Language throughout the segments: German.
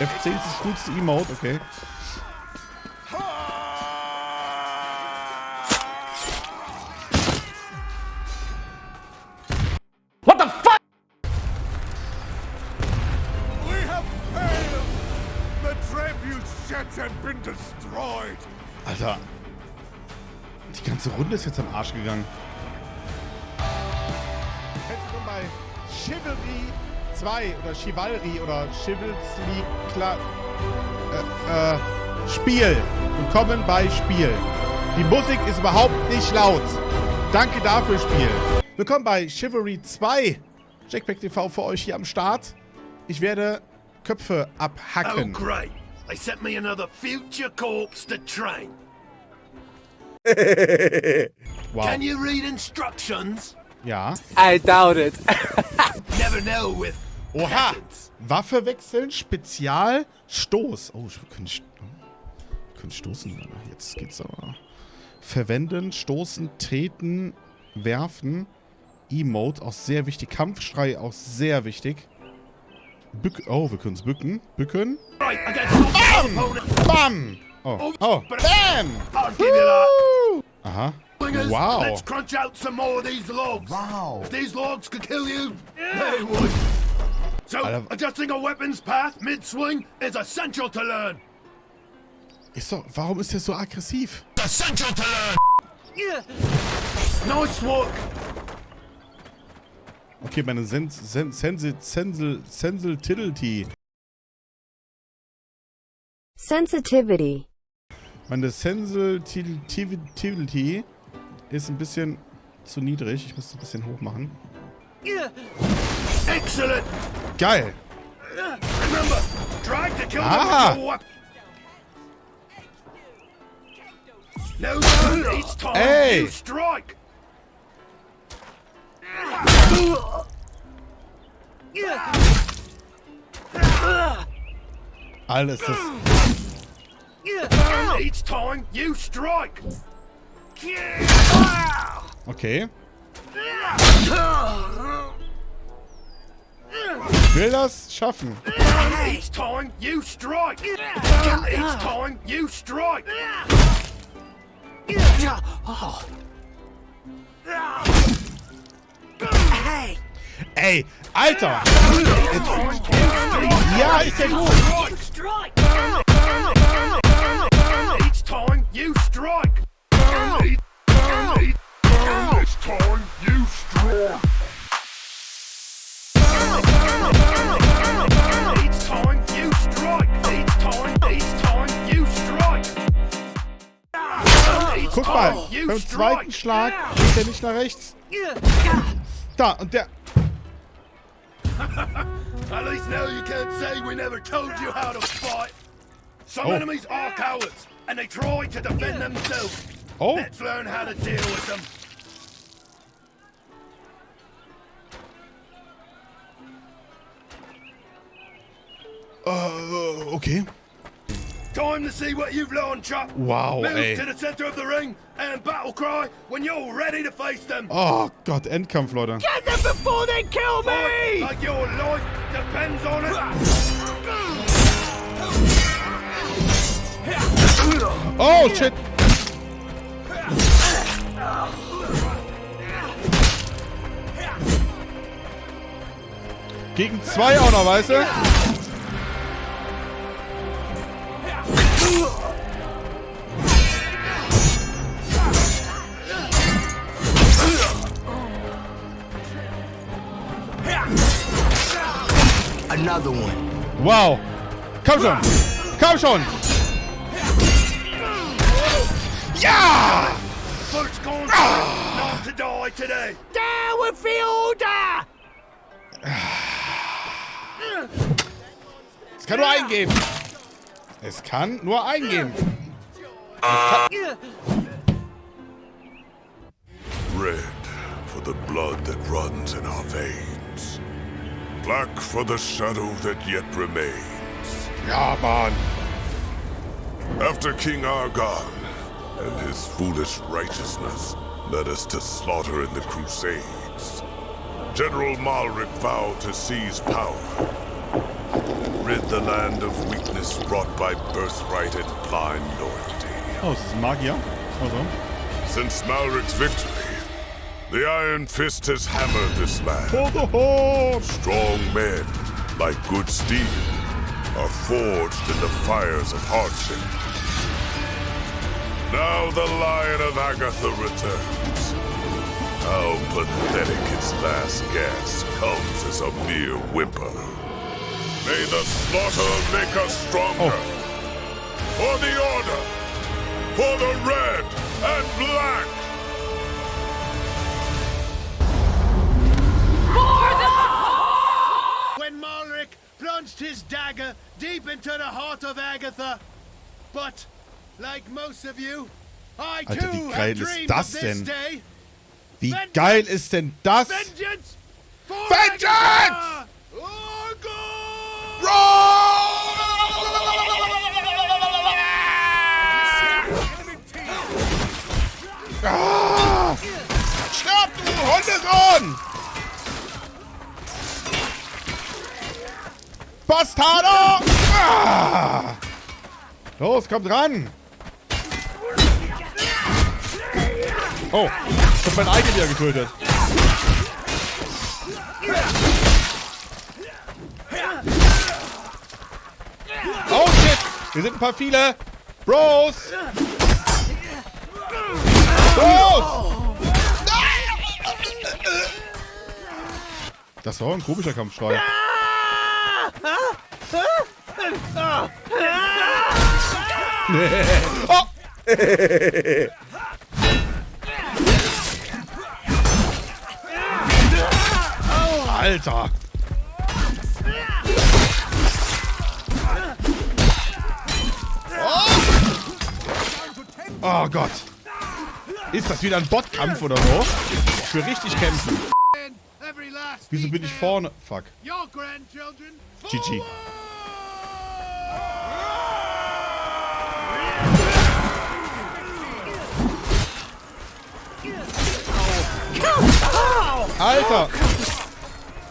F10 ist das coolste Emote, okay. What the fuck? We have failed! The tribute ships have been destroyed! Alter. Die ganze Runde ist jetzt am Arsch gegangen. Herzlich willkommen bei Chivalry 2 oder Chivalry oder Chivalry klar. Äh, äh, Spiel. Willkommen bei Spiel. Die Musik ist überhaupt nicht laut. Danke dafür, Spiel. Willkommen bei Chivalry 2. Jackpack TV für euch hier am Start. Ich werde Köpfe Oh, abhacken. great. They sent me another future corpse to train. Wow. Can you read instructions? Ja. I doubt it. Never know with Oha! Waffe wechseln, Spezial, Stoß. Oh, wir können, st wir können stoßen. Jetzt geht's aber. Verwenden, stoßen, treten, werfen. Emote, auch sehr wichtig. Kampfschrei, auch sehr wichtig. Bück oh, wir können es bücken. Bücken. Opponents. Bam! Oh, oh, bam! You. Woo! Aha. Wow. Let's crunch out some more of these logs. Wow. So, Alter. adjusting a weapon's path mid-swing is essential to learn. Ist doch, warum ist der so aggressiv? Essential to learn. Nice work. Okay, meine Sens Sen Sensil Sensel Sensel Tiddlety. Sensitivity. Meine Sensitivity ist ein bisschen zu niedrig. Ich muss es ein bisschen hoch machen. Excellent. Geil! Remember, try to kill Ah. them with. No turn each time Hey. you strike. Alter, ist das... Each time you strike. Okay. Will das schaffen. Each time you strike. Each time you strike. Ey, Alter! Ja, ist ja gut. Zweiten Schlag geht er nicht nach rechts. Da, und der... At least now you can't say we never told you how to fight. Some Oh. enemies are cowards, and they try to defend themselves. Oh, Let's learn how to deal with them. äh, okay. Time to see what you've learned, Chuck. Wow, Move ey. to the center of the ring and battle cry when you're ready to face them. Oh Gott, Endkampf, Leute. Get them before they kill Fight me! like your life depends on it. Oh, shit. Gegen zwei auch noch, weißt du? Another one. Wow. Komm schon. Komm schon. Ja! First contract not to die today. Down with the order! Es kann nur eingehen. Es kann nur eingehen. Red for the blood that runs in our veins. Black for the shadow that yet remains. Ja, Mann. After King Argon and his foolish righteousness led us to slaughter in the Crusades, General Malric vowed to seize power, and rid the land of weakness brought by birthright and blind loyalty. Oh, this ein Magier? Also. Since Malric's victory, the Iron Fist has hammered this land. Oh, oh, oh. Strong men, like good steel, are forged in the fires of hardship. Now the Lion of Agatha returns. How pathetic its last gasp comes as a mere whimper. May the slaughter make us stronger. Oh. For the Order! For the Red and Black! When Malric plunged his dagger deep into the heart of Agatha. But, like most of you, I Alter, too wie have geil ist dreamed das of this denn? day. Wie geil ist denn das? Vengeance! For Vengeance! Du Hundesohn! Bastardo! Ah! Los, kommt ran! Oh, ich hab mein eigenes wieder getötet. Oh shit! Wir sind ein paar viele! Bros! Bros! Das war ein komischer Kampfschrei. oh! Alter! Oh Gott! Ist das wieder ein Botkampf oder so? Will richtig kämpfen. Wieso bin ich vorne? Fuck. GG. Alter!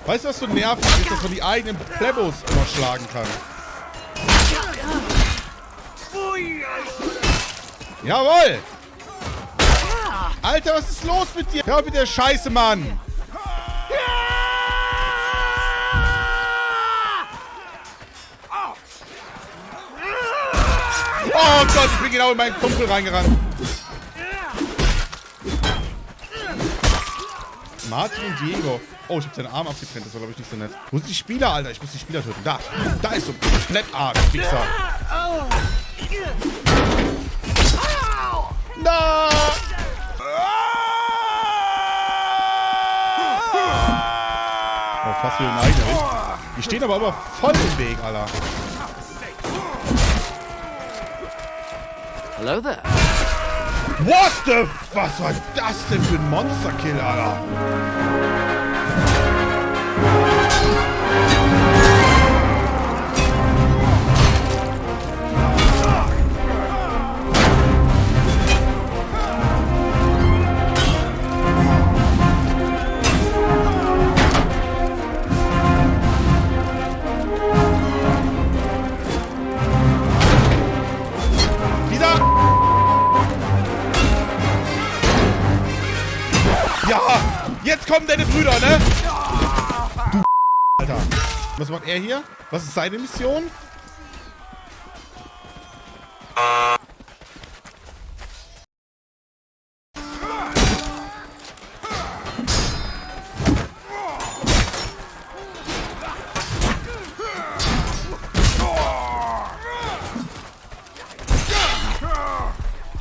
Weißt du, was so nervig ist, dass man die eigenen Plebos immer schlagen kann? Jawoll! Alter, was ist los mit dir? Hör mit der Scheiße, Mann! Oh Gott, ich bin genau in meinen Kumpel reingerannt. Martin und Diego. Oh, ich hab seinen Arm abgetrennt. Das war, glaube ich, nicht so nett. Wo sind die Spieler, Alter? Ich muss die Spieler töten. Da. Da ist so komplett Arsch, Wichser. Na! Oh, fast wieder ein eigener Weg. Die stehen aber immer voll im Weg, Alter. Hello there. What the... Was war das denn für ein Monsterkill, Alter? Kommen deine Brüder, ne? Du Alter. Was macht er hier? Was ist seine Mission?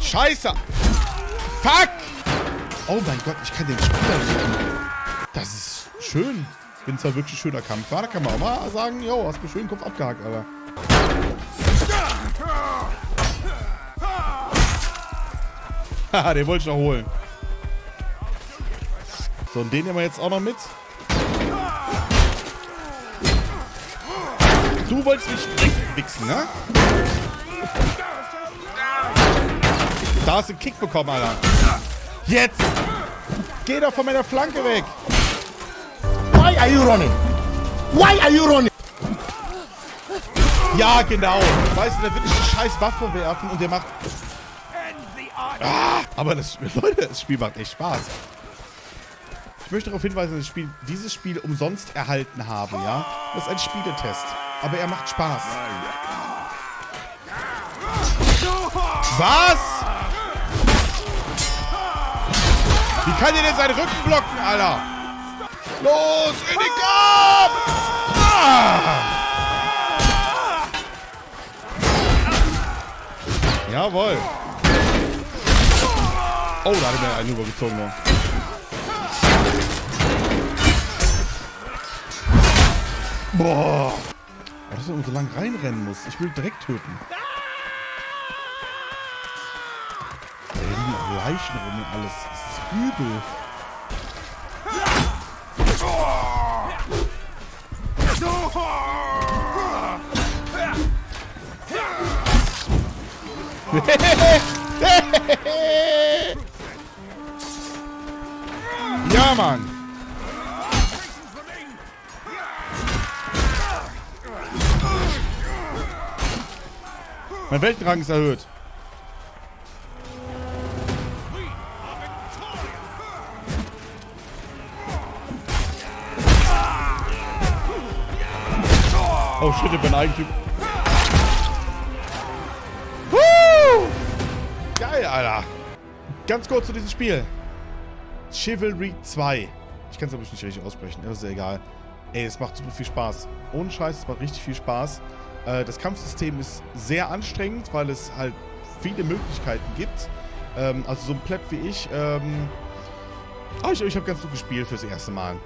Scheiße! Fuck! Oh mein Gott, ich kann den Spieler sehen. Das ist schön. Wenn zwar wirklich schöner Kampf war, da kann man auch mal sagen, jo, hast mir schön den Kopf abgehakt, Alter. Haha, den wollte ich noch holen. So, und den nehmen wir jetzt auch noch mit. Du wolltest mich wegwichsen, ne? Da hast du einen Kick bekommen, Alter. Jetzt! Geh doch von meiner Flanke weg! Why are you running? Why are you running? Ja, genau. Weißt du, der will eine scheiß Waffe werfen und der macht... Ah, aber das, Leute, das Spiel macht echt Spaß. Ich möchte darauf hinweisen, dass ich Spiel, dieses Spiel umsonst erhalten habe, ja? Das ist ein Spieletest. Aber er macht Spaß. Was? Wie kann der denn seinen Rücken blocken, Alter? Los, in den Kopf! Ah! Jawohl. Oh, da hat er mir einen übergezogen. Ne? Boah. Ja, dass man so lang reinrennen muss. Ich will direkt töten. Da liegen Leichen rum und alles. Übel. ja, Mann. Mein Weltenrang ist erhöht. Oh shit, ich bin eigentlich... Woo! Geil, Alter. Ganz kurz zu diesem Spiel. Chivalry 2. Ich kann es aber nicht richtig aussprechen, das ist ja egal. Ey, es macht super viel Spaß. Ohne Scheiß, es macht richtig viel Spaß. Äh, das Kampfsystem ist sehr anstrengend, weil es halt viele Möglichkeiten gibt. Ähm, also so ein Pleb wie ich. Ähm, oh, ich, ich habe ganz gut gespielt fürs erste Mal.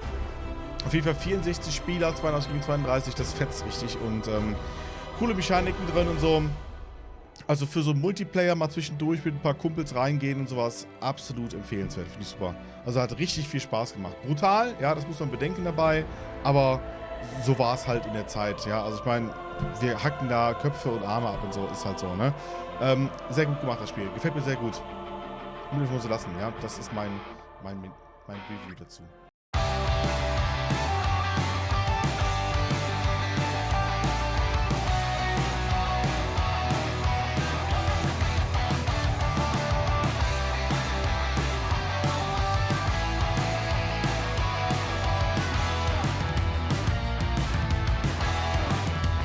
Auf jeden Fall 64 Spieler, 32 gegen 32, das fetzt richtig und ähm, coole Mechaniken drin und so. Also für so einen Multiplayer mal zwischendurch mit ein paar Kumpels reingehen und sowas, absolut empfehlenswert, finde ich super. Also hat richtig viel Spaß gemacht. Brutal, ja, das muss man bedenken dabei, aber so war es halt in der Zeit, ja. Also ich meine, wir hacken da Köpfe und Arme ab und so, ist halt so, ne? Ähm, sehr gut gemacht, das Spiel. Gefällt mir sehr gut. Muss ich so lassen, ja. Das ist mein, mein, mein Review dazu.